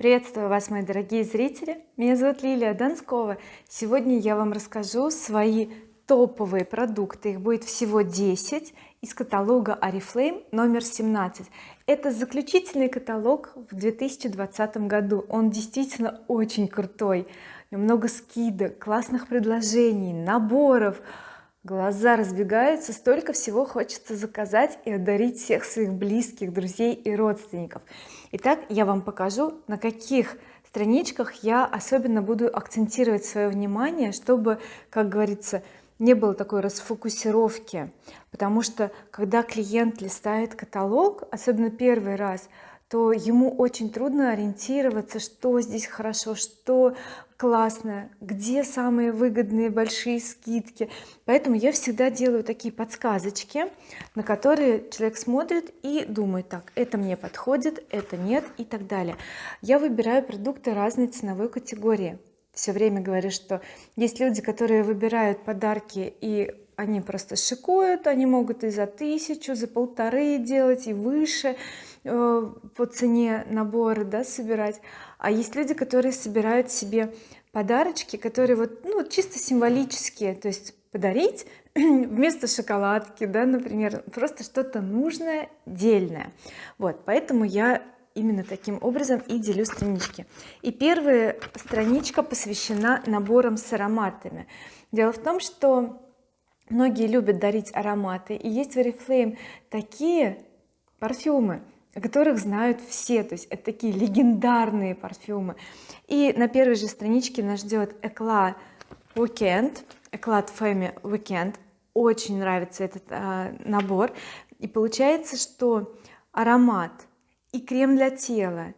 приветствую вас мои дорогие зрители. Меня зовут Лилия Донскова. Сегодня я вам расскажу свои топовые продукты. Их будет всего 10 из каталога oriflame номер 17 это заключительный каталог в 2020 году. Он действительно очень крутой. Много скидок классных предложений наборов глаза разбегаются столько всего хочется заказать и одарить всех своих близких друзей и родственников. Итак я вам покажу на каких страничках я особенно буду акцентировать свое внимание чтобы как говорится не было такой расфокусировки. Потому что когда клиент листает каталог особенно первый раз то ему очень трудно ориентироваться что здесь хорошо что классно где самые выгодные большие скидки. Поэтому я всегда делаю такие подсказочки на которые человек смотрит и думает так это мне подходит это нет и так далее. Я выбираю продукты разной ценовой категории. Все время говорю что есть люди которые выбирают подарки и они просто шикуют они могут и за тысячу за полторы делать и выше э, по цене наборы да собирать. А есть люди которые собирают себе подарочки которые вот ну чисто символические. То есть подарить вместо шоколадки да например просто что-то нужное дельное. Вот поэтому я именно таким образом и делю странички. И первая страничка посвящена наборам с ароматами. Дело в том что многие любят дарить ароматы и есть в oriflame такие парфюмы о которых знают все. То есть это такие легендарные парфюмы. И на первой же страничке нас ждет Eclat Weekend Eclat Femme Weekend очень нравится этот а, набор. И получается что аромат и крем для тела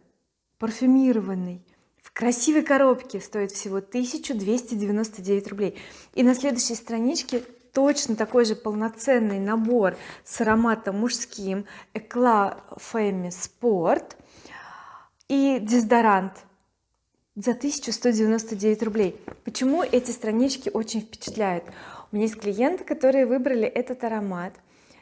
парфюмированный в красивой коробке стоит всего 1299 рублей. И на следующей страничке точно такой же полноценный набор с ароматом мужским. Eclat Femme Sport и дезодорант за 1199 рублей. Почему эти странички очень впечатляют? У меня есть клиенты которые выбрали этот аромат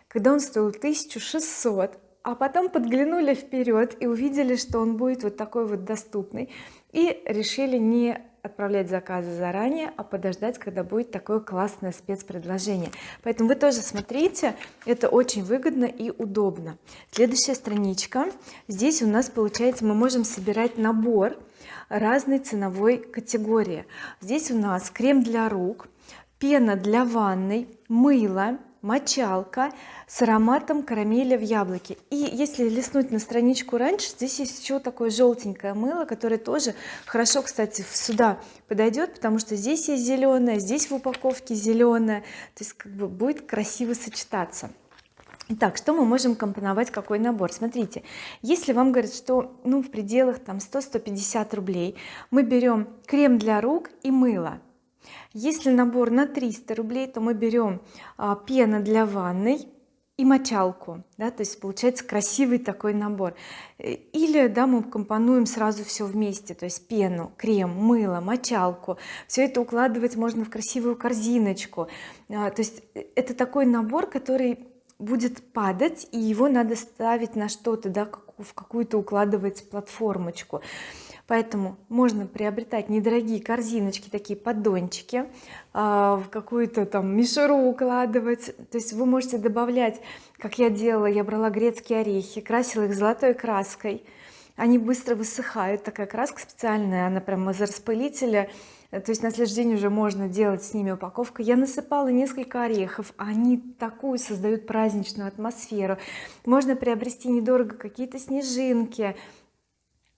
когда он стоил 1600 а потом подглянули вперед и увидели что он будет вот такой вот доступный и решили не отправлять заказы заранее а подождать когда будет такое классное спецпредложение. Поэтому вы тоже смотрите это очень выгодно и удобно. Следующая страничка. Здесь у нас получается мы можем собирать набор разной ценовой категории. Здесь у нас крем для рук пена для ванной мыло мочалка с ароматом карамели в яблоке. И если листнуть на страничку раньше здесь есть еще такое желтенькое мыло которое тоже хорошо кстати сюда подойдет потому что здесь есть зеленое здесь в упаковке зеленое то есть как бы будет красиво сочетаться. Итак, что мы можем компоновать какой набор? Смотрите если вам говорят что ну в пределах там 100-150 рублей мы берем крем для рук и мыло если набор на 300 рублей то мы берем а, пена для ванной и мочалку да, то есть получается красивый такой набор. Или да мы компонуем сразу все вместе то есть пену крем мыло мочалку. Все это укладывать можно в красивую корзиночку. А, то есть э, это такой набор который будет падать и его надо ставить на что-то да в какую-то укладывать платформочку поэтому можно приобретать недорогие корзиночки такие поддончики а, в какую-то там мишуру укладывать. То есть вы можете добавлять как я делала я брала грецкие орехи красила их золотой краской. Они быстро высыхают такая краска специальная она прямо из распылителя. То есть на следующий день уже можно делать с ними упаковку. Я насыпала несколько орехов они такую создают праздничную атмосферу. Можно приобрести недорого какие-то снежинки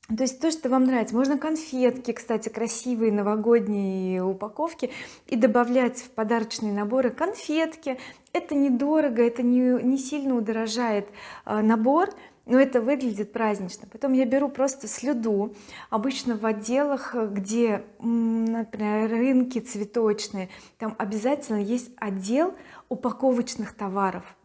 то есть то что вам нравится. Можно конфетки кстати красивые новогодние упаковки и добавлять в подарочные наборы конфетки. Это недорого это не, не сильно удорожает э, набор но это выглядит празднично. Потом я беру просто слюду обычно в отделах где например рынки цветочные там обязательно есть отдел упаковочных товаров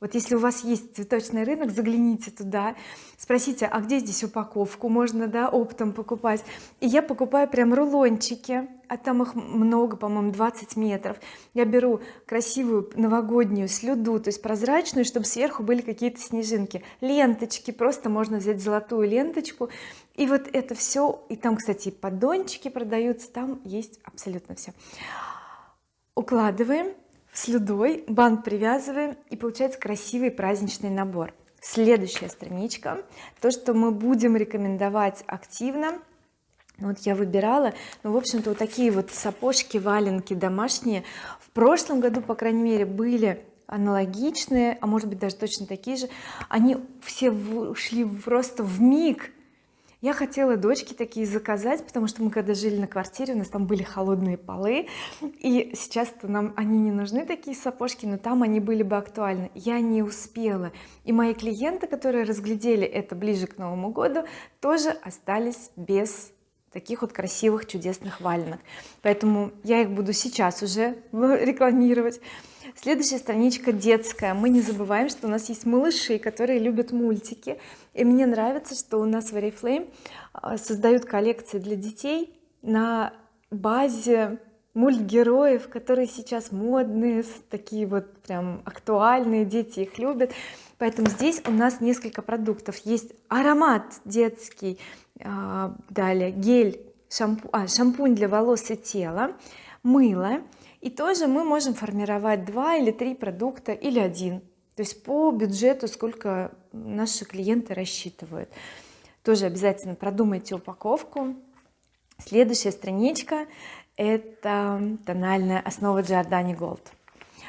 вот если у вас есть цветочный рынок загляните туда. Спросите а где здесь упаковку можно да оптом покупать? И я покупаю прям рулончики. А там их много по-моему 20 метров. Я беру красивую новогоднюю слюду то есть прозрачную чтобы сверху были какие-то снежинки. Ленточки просто можно взять золотую ленточку. И вот это все и там кстати поддончики продаются там есть абсолютно все укладываем слюдой бант привязываем и получается красивый праздничный набор. Следующая страничка. То что мы будем рекомендовать активно. Вот я выбирала. Ну в общем-то вот такие вот сапожки валенки домашние. В прошлом году по крайней мере были аналогичные а может быть даже точно такие же. Они все ушли просто в миг я хотела дочке такие заказать потому что мы когда жили на квартире у нас там были холодные полы и сейчас нам они не нужны такие сапожки но там они были бы актуальны. Я не успела. И мои клиенты которые разглядели это ближе к Новому году тоже остались без таких вот красивых чудесных валенок. Поэтому я их буду сейчас уже рекламировать. Следующая страничка детская. Мы не забываем что у нас есть малыши которые любят мультики. И мне нравится что у нас в Oriflame а, создают коллекции для детей на базе мультгероев которые сейчас модные такие вот прям актуальные дети их любят. Поэтому здесь у нас несколько продуктов. Есть аромат детский далее гель шампу, а, шампунь для волос и тела мыло. И тоже мы можем формировать два или три продукта или один. То есть по бюджету сколько наши клиенты рассчитывают. Тоже обязательно продумайте упаковку. Следующая страничка это тональная основа Giordani Gold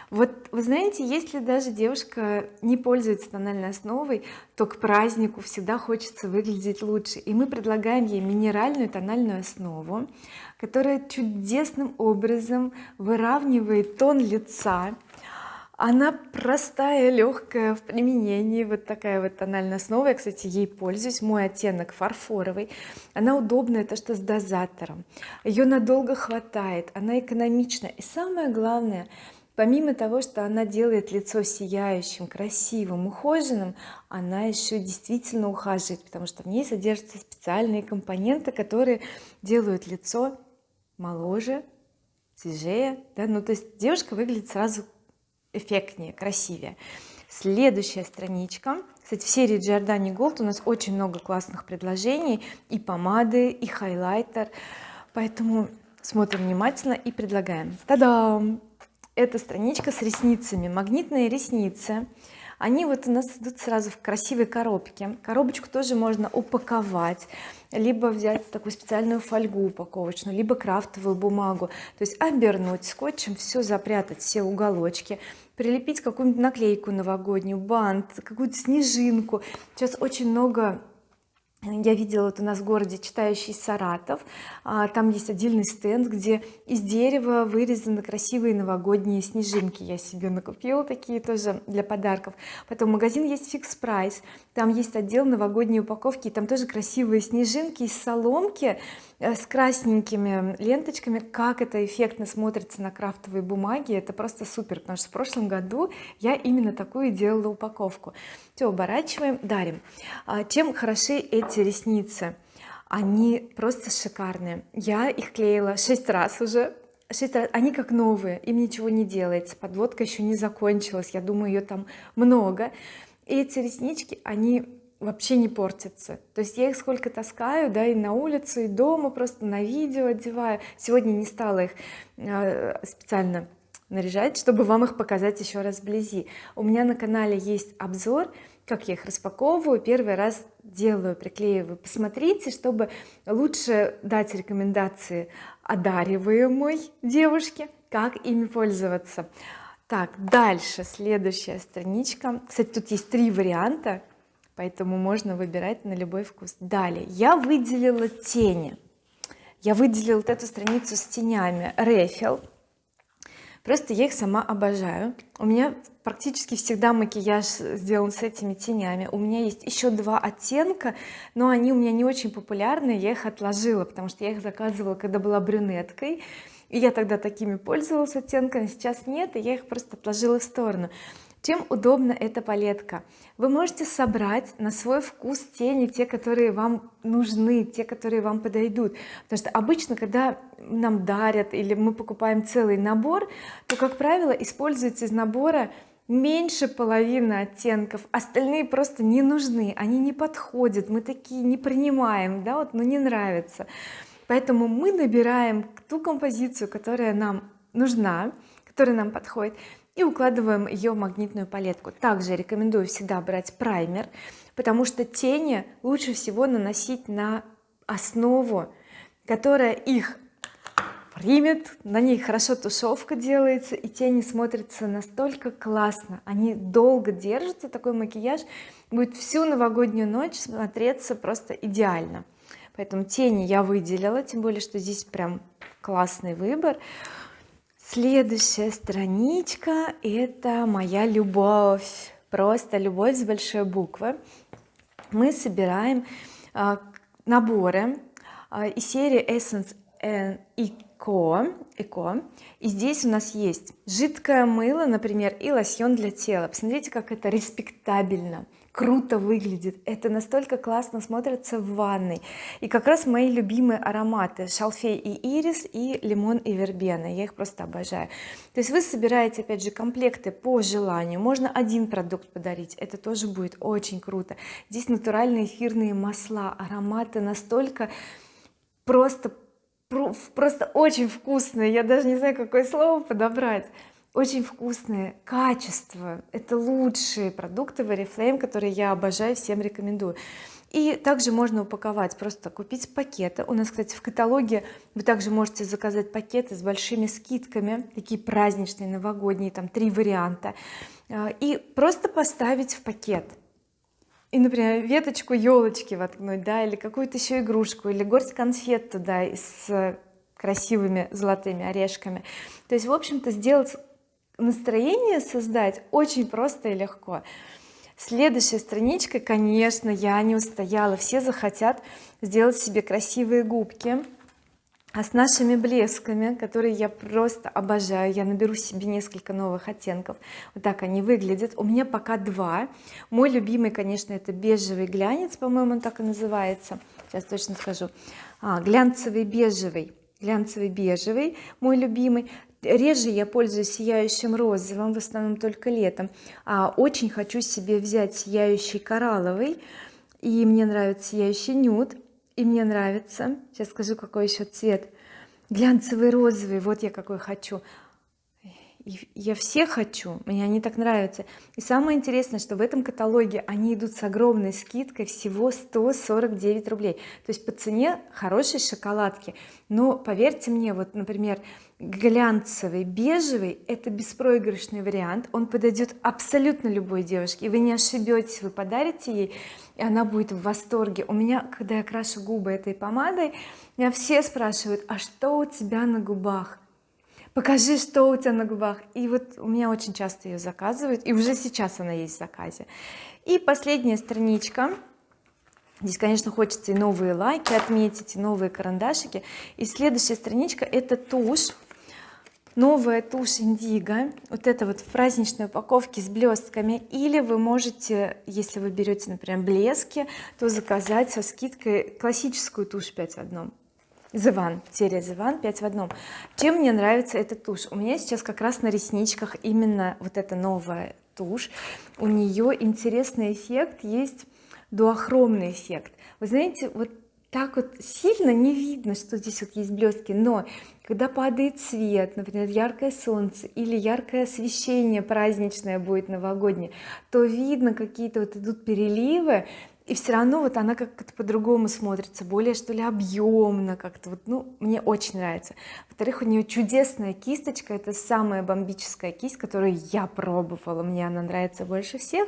вот вы знаете если даже девушка не пользуется тональной основой то к празднику всегда хочется выглядеть лучше. И мы предлагаем ей минеральную тональную основу которая чудесным образом выравнивает тон лица. Она простая легкая в применении. Вот такая вот тональная основа. Я кстати ей пользуюсь. Мой оттенок фарфоровый. Она удобная то что с дозатором. Ее надолго хватает. Она экономична. И самое главное помимо того что она делает лицо сияющим красивым ухоженным она еще действительно ухаживает потому что в ней содержатся специальные компоненты которые делают лицо моложе свежее да ну то есть девушка выглядит сразу эффектнее красивее. Следующая страничка. Кстати в серии Giordani Gold у нас очень много классных предложений и помады и хайлайтер. Поэтому смотрим внимательно и предлагаем. Та-дам эта страничка с ресницами магнитные ресницы. Они вот у нас идут сразу в красивой коробке. Коробочку тоже можно упаковать либо взять такую специальную фольгу упаковочную либо крафтовую бумагу. То есть обернуть скотчем все запрятать все уголочки прилепить какую-нибудь наклейку новогоднюю бант какую-то снежинку. Сейчас очень много я видела вот у нас в городе читающий Саратов а, там есть отдельный стенд где из дерева вырезаны красивые новогодние снежинки. Я себе накупила такие тоже для подарков. Потом магазин есть фикс прайс там есть отдел новогодней упаковки там тоже красивые снежинки из соломки с красненькими ленточками как это эффектно смотрится на крафтовой бумаге. Это просто супер потому что в прошлом году я именно такую делала упаковку. Все оборачиваем дарим. А чем хороши эти ресницы? Они просто шикарные. Я их клеила 6 раз уже. 6 раз. Они как новые им ничего не делается. Подводка еще не закончилась. Я думаю ее там много. И эти реснички они вообще не портятся то есть я их сколько таскаю да и на улицу и дома просто на видео одеваю. Сегодня не стала их э, специально наряжать чтобы вам их показать еще раз вблизи. У меня на канале есть обзор как я их распаковываю. Первый раз делаю приклеиваю. Посмотрите чтобы лучше дать рекомендации одариваемой девушке как ими пользоваться. Так дальше. Следующая страничка. Кстати тут есть три варианта поэтому можно выбирать на любой вкус. Далее. Я выделила тени. Я выделила вот эту страницу с тенями. Рефил. Просто я их сама обожаю. У меня практически всегда макияж сделан с этими тенями. У меня есть еще два оттенка но они у меня не очень популярны. Я их отложила потому что я их заказывала когда была брюнеткой. И я тогда такими пользовалась оттенками сейчас нет и я их просто отложила в сторону чем удобна эта палетка. Вы можете собрать на свой вкус тени те которые вам нужны те которые вам подойдут. Потому что обычно когда нам дарят или мы покупаем целый набор то как правило используется из набора меньше половины оттенков остальные просто не нужны они не подходят мы такие не принимаем да вот ну не нравится поэтому мы набираем ту композицию которая нам нужна которая нам подходит и укладываем ее в магнитную палетку. Также рекомендую всегда брать праймер потому что тени лучше всего наносить на основу которая их примет на ней хорошо тушевка делается и тени смотрятся настолько классно. Они долго держатся такой макияж будет всю новогоднюю ночь смотреться просто идеально. Поэтому тени я выделила тем более что здесь прям классный выбор следующая страничка это моя любовь. Просто любовь с большой буквы. Мы собираем а, наборы а, из серии Essence и эко эко и здесь у нас есть жидкое мыло например и лосьон для тела. Посмотрите как это респектабельно круто выглядит это настолько классно смотрится в ванной. И как раз мои любимые ароматы шалфей и ирис и лимон и вербена. Я их просто обожаю. То есть вы собираете опять же комплекты по желанию. Можно один продукт подарить это тоже будет очень круто. Здесь натуральные эфирные масла ароматы настолько просто просто очень вкусные. Я даже не знаю какое слово подобрать очень вкусные качество это лучшие продукты в oriflame которые я обожаю всем рекомендую. И также можно упаковать просто купить пакеты. У нас кстати в каталоге вы также можете заказать пакеты с большими скидками такие праздничные новогодние там три варианта. А, и просто поставить в пакет. И например веточку елочки воткнуть да или какую-то еще игрушку или горсть конфет туда с красивыми золотыми орешками. То есть в общем-то сделать настроение создать очень просто и легко. Следующая страничка конечно я не устояла. Все захотят сделать себе красивые губки а с нашими блесками которые я просто обожаю. Я наберу себе несколько новых оттенков. Вот так они выглядят. У меня пока два. Мой любимый конечно это бежевый глянец по-моему он так и называется. Сейчас точно скажу. А, глянцевый бежевый. Глянцевый бежевый мой любимый реже я пользуюсь сияющим розовым в основном только летом. А очень хочу себе взять сияющий коралловый и мне нравится сияющий нюд и мне нравится сейчас скажу какой еще цвет глянцевый розовый вот я какой хочу я все хочу мне они так нравятся. И самое интересное что в этом каталоге они идут с огромной скидкой всего 149 рублей. То есть по цене хорошей шоколадки. Но поверьте мне вот например глянцевый бежевый это беспроигрышный вариант. Он подойдет абсолютно любой девушке и вы не ошибетесь вы подарите ей и она будет в восторге. У меня когда я крашу губы этой помадой меня все спрашивают а что у тебя на губах покажи что у тебя на губах и вот у меня очень часто ее заказывают и уже сейчас она есть в заказе. И последняя страничка. Здесь конечно хочется и новые лайки отметить и новые карандашики. И следующая страничка это тушь. Новая тушь индиго. Вот это вот в праздничной упаковке с блестками или вы можете если вы берете например блески то заказать со скидкой классическую тушь 5 в одном One, серия One 5 в одном. Чем мне нравится эта тушь? У меня сейчас как раз на ресничках именно вот эта новая тушь. У нее интересный эффект есть дуохромный эффект. Вы знаете вот так вот сильно не видно что здесь вот есть блестки но когда падает свет например яркое солнце или яркое освещение праздничное будет новогоднее то видно какие-то вот идут переливы и все равно вот она как-то по-другому смотрится более что ли объемно как-то. Вот ну мне очень нравится. Во-вторых у нее чудесная кисточка это самая бомбическая кисть которую я пробовала. Мне она нравится больше всех.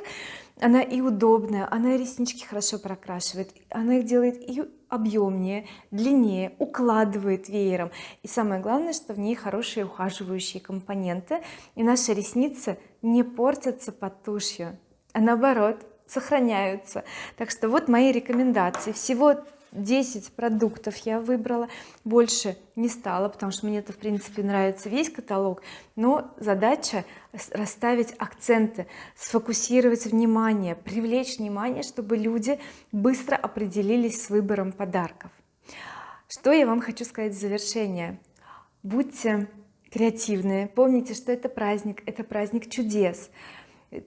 Она и удобная она и реснички хорошо прокрашивает она их делает и объемнее длиннее укладывает веером. И самое главное что в ней хорошие ухаживающие компоненты. И наши ресницы не портятся под тушью а наоборот сохраняются. Так что вот мои рекомендации. Всего 10 продуктов я выбрала больше не стала потому что мне это в принципе нравится весь каталог. Но задача расставить акценты сфокусировать внимание привлечь внимание чтобы люди быстро определились с выбором подарков. Что я вам хочу сказать в завершение? Будьте креативные помните что это праздник это праздник чудес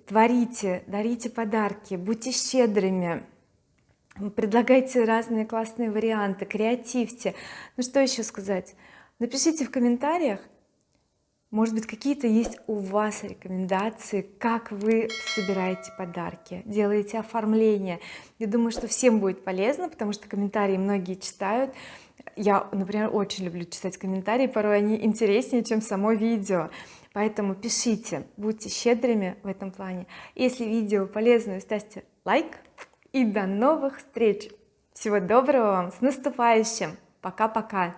творите дарите подарки будьте щедрыми предлагайте разные классные варианты креативьте. Ну что еще сказать? Напишите в комментариях может быть какие-то есть у вас рекомендации как вы собираете подарки делаете оформление. Я думаю что всем будет полезно потому что комментарии многие читают. Я например очень люблю читать комментарии порой они интереснее чем само видео поэтому пишите будьте щедрыми в этом плане. Если видео полезное ставьте лайк и до новых встреч. Всего доброго вам с наступающим. Пока-пока